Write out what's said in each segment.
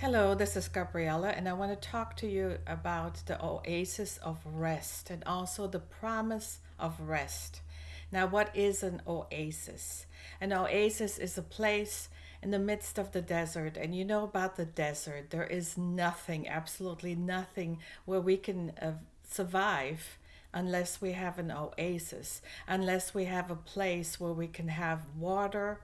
Hello, this is Gabriella, and I want to talk to you about the oasis of rest and also the promise of rest. Now, what is an oasis? An oasis is a place in the midst of the desert, and you know about the desert. There is nothing, absolutely nothing, where we can uh, survive unless we have an oasis, unless we have a place where we can have water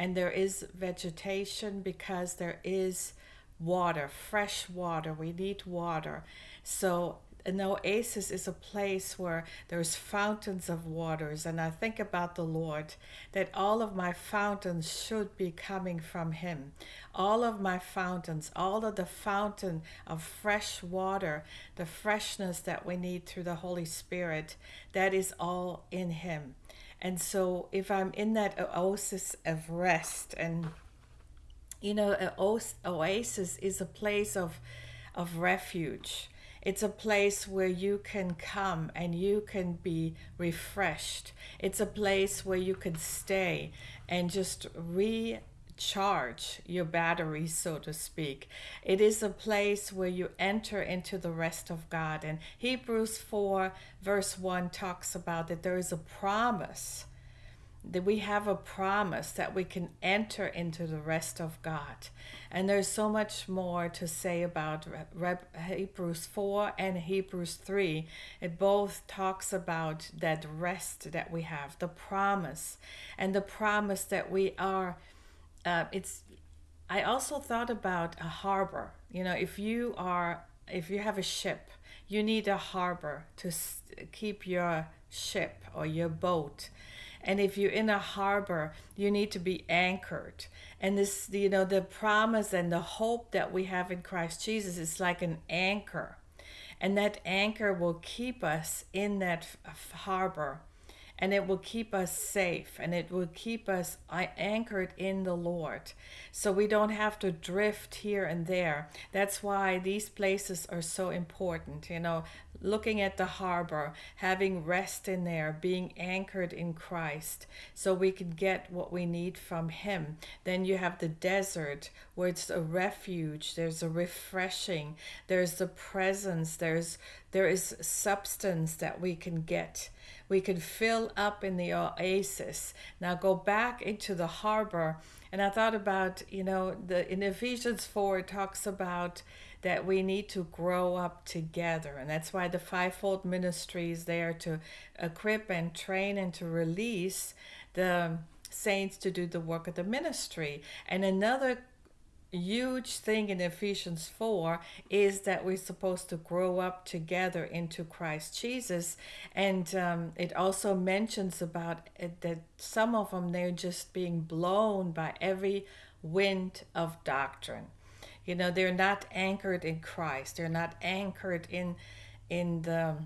and there is vegetation because there is water, fresh water. We need water. So an oasis is a place where there's fountains of waters and i think about the lord that all of my fountains should be coming from him all of my fountains all of the fountain of fresh water the freshness that we need through the holy spirit that is all in him and so if i'm in that oasis of rest and you know, an oasis is a place of, of refuge. It's a place where you can come and you can be refreshed. It's a place where you can stay and just recharge your battery, so to speak. It is a place where you enter into the rest of God. And Hebrews 4, verse 1 talks about that there is a promise that we have a promise that we can enter into the rest of God. And there's so much more to say about Hebrews 4 and Hebrews 3. It both talks about that rest that we have, the promise, and the promise that we are. Uh, it's. I also thought about a harbor. You know, if you are, if you have a ship, you need a harbor to keep your ship or your boat and if you're in a harbor, you need to be anchored. And this, you know, the promise and the hope that we have in Christ Jesus is like an anchor. And that anchor will keep us in that harbor and it will keep us safe and it will keep us uh, anchored in the Lord. So we don't have to drift here and there. That's why these places are so important. You know, looking at the harbor, having rest in there, being anchored in Christ, so we can get what we need from Him. Then you have the desert where it's a refuge, there's a refreshing, there's the presence, there's there is substance that we can get we can fill up in the oasis. Now go back into the harbor. And I thought about, you know, the in Ephesians 4 it talks about that we need to grow up together. And that's why the fivefold ministry is there to equip and train and to release the saints to do the work of the ministry. And another huge thing in Ephesians 4 is that we're supposed to grow up together into Christ Jesus. And um, it also mentions about it, that some of them, they're just being blown by every wind of doctrine. You know, they're not anchored in Christ. They're not anchored in, in the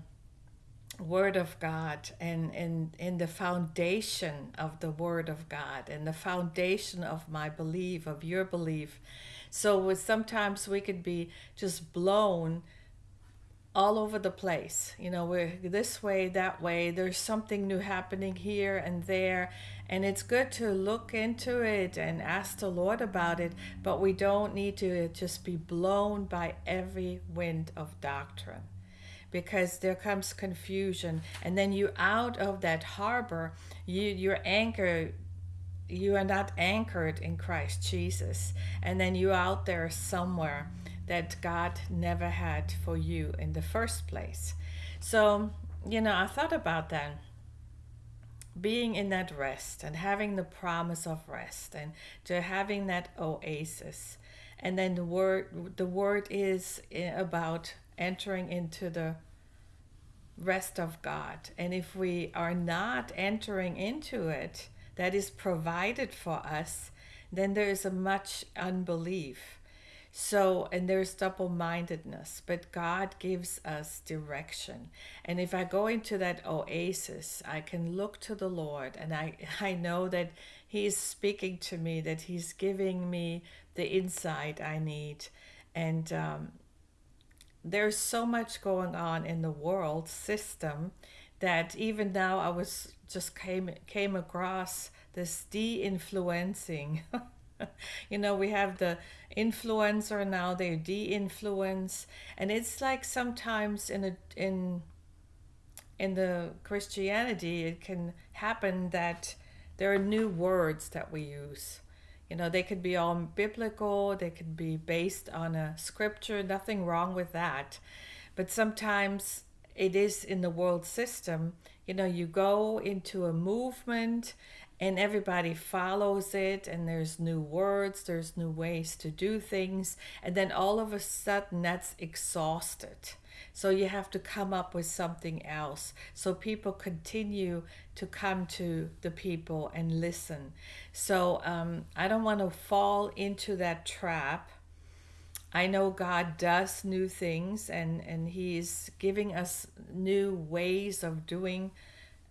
Word of God and in, in the foundation of the Word of God and the foundation of my belief, of your belief. So with, sometimes we could be just blown all over the place. You know, we're this way, that way. There's something new happening here and there. And it's good to look into it and ask the Lord about it, but we don't need to just be blown by every wind of doctrine because there comes confusion and then you out of that harbor you your anchor you are not anchored in Christ Jesus and then you out there somewhere that God never had for you in the first place so you know I thought about that being in that rest and having the promise of rest and to having that oasis and then the word the word is eh, about entering into the rest of God. And if we are not entering into it that is provided for us, then there is a much unbelief. So, and there's double mindedness, but God gives us direction. And if I go into that oasis, I can look to the Lord and I, I know that He's speaking to me, that He's giving me the insight I need. And um, there's so much going on in the world system that even now I was just came came across this de-influencing you know, we have the influencer now, they de-influence, and it's like sometimes in a in in the Christianity, it can happen that there are new words that we use. You know, they could be all biblical, they could be based on a scripture, nothing wrong with that. But sometimes it is in the world system. You know, you go into a movement and everybody follows it and there's new words there's new ways to do things and then all of a sudden that's exhausted. So you have to come up with something else. So people continue to come to the people and listen. So um, i don't want to fall into that trap. I know God does new things and, and He's giving us new ways of doing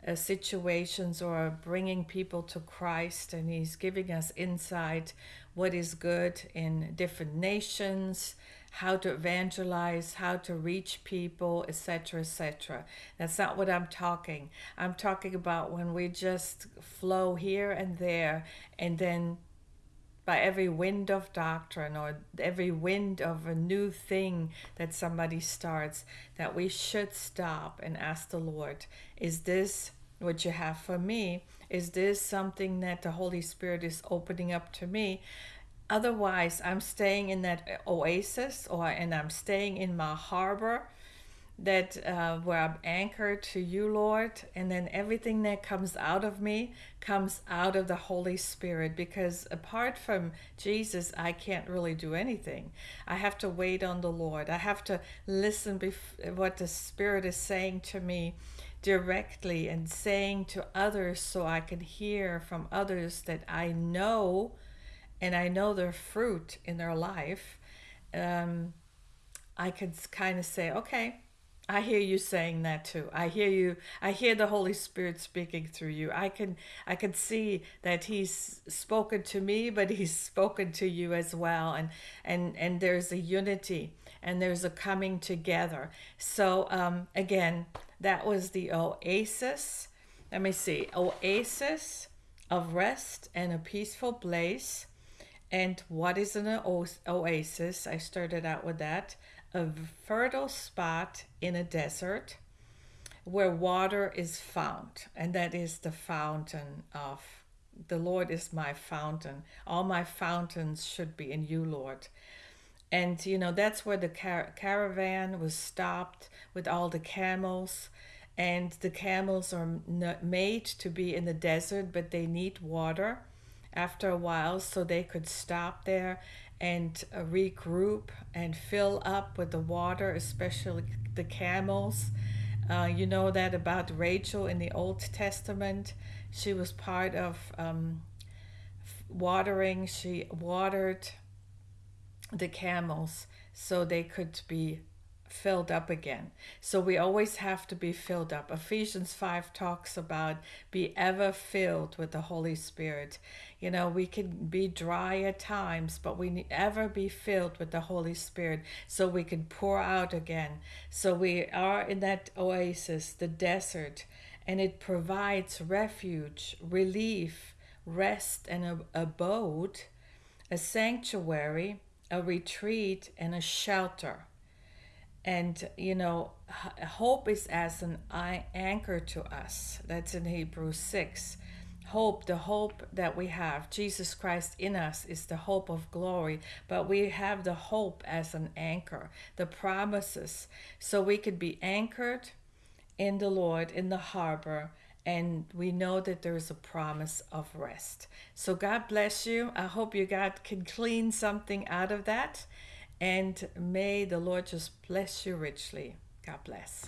uh, situations or bringing people to Christ, and He's giving us insight what is good in different nations, how to evangelize, how to reach people, etc., etc. That's not what I'm talking. I'm talking about when we just flow here and there, and then by every wind of doctrine or every wind of a new thing that somebody starts, that we should stop and ask the Lord, is this what you have for me? Is this something that the Holy Spirit is opening up to me? Otherwise, I'm staying in that oasis or and I'm staying in my harbor that uh, where I'm anchored to you, Lord, and then everything that comes out of me comes out of the Holy Spirit because apart from Jesus, I can't really do anything. I have to wait on the Lord. I have to listen bef- what the Spirit is saying to me directly and saying to others so I can hear from others that I know and I know their fruit in their life. Um, I could kind of say, okay, I hear you saying that too. I hear you. I hear the Holy Spirit speaking through you. I can I can see that he's spoken to me, but he's spoken to you as well and and and there's a unity and there's a coming together. So um again, that was the oasis. Let me see. Oasis of rest and a peaceful place. And what is an oasis? I started out with that a fertile spot in a desert where water is found, and that is the fountain of the Lord is my fountain. All my fountains should be in you, Lord. And you know, that's where the car- caravan was stopped with all the camels. And the camels are made to be in the desert, but they need water after a while, so they could stop there and uh, regroup and fill up with the water, especially the camels. Uh, you know that about Rachel in the Old Testament. She was part of um, watering, she watered the camels so they could be filled up again. So we always have to be filled up. Ephesians 5 talks about be ever filled with the Holy Spirit. You know, we can be dry at times, but we ever be filled with the Holy Spirit so we can pour out again. So we are in that oasis, the desert, and it provides refuge, relief, rest, and a abode, a sanctuary, a retreat, and a shelter. And you know hope is as an anchor to us. That's in hebrews 6 hope the hope that we have jesus christ in us is the hope of glory but we have the hope as an anchor the promises. So we could be anchored in the lord in the harbor and we know that there's a promise of rest so god bless you i hope you got can clean something out of that and may the Lord just bless you richly. God bless.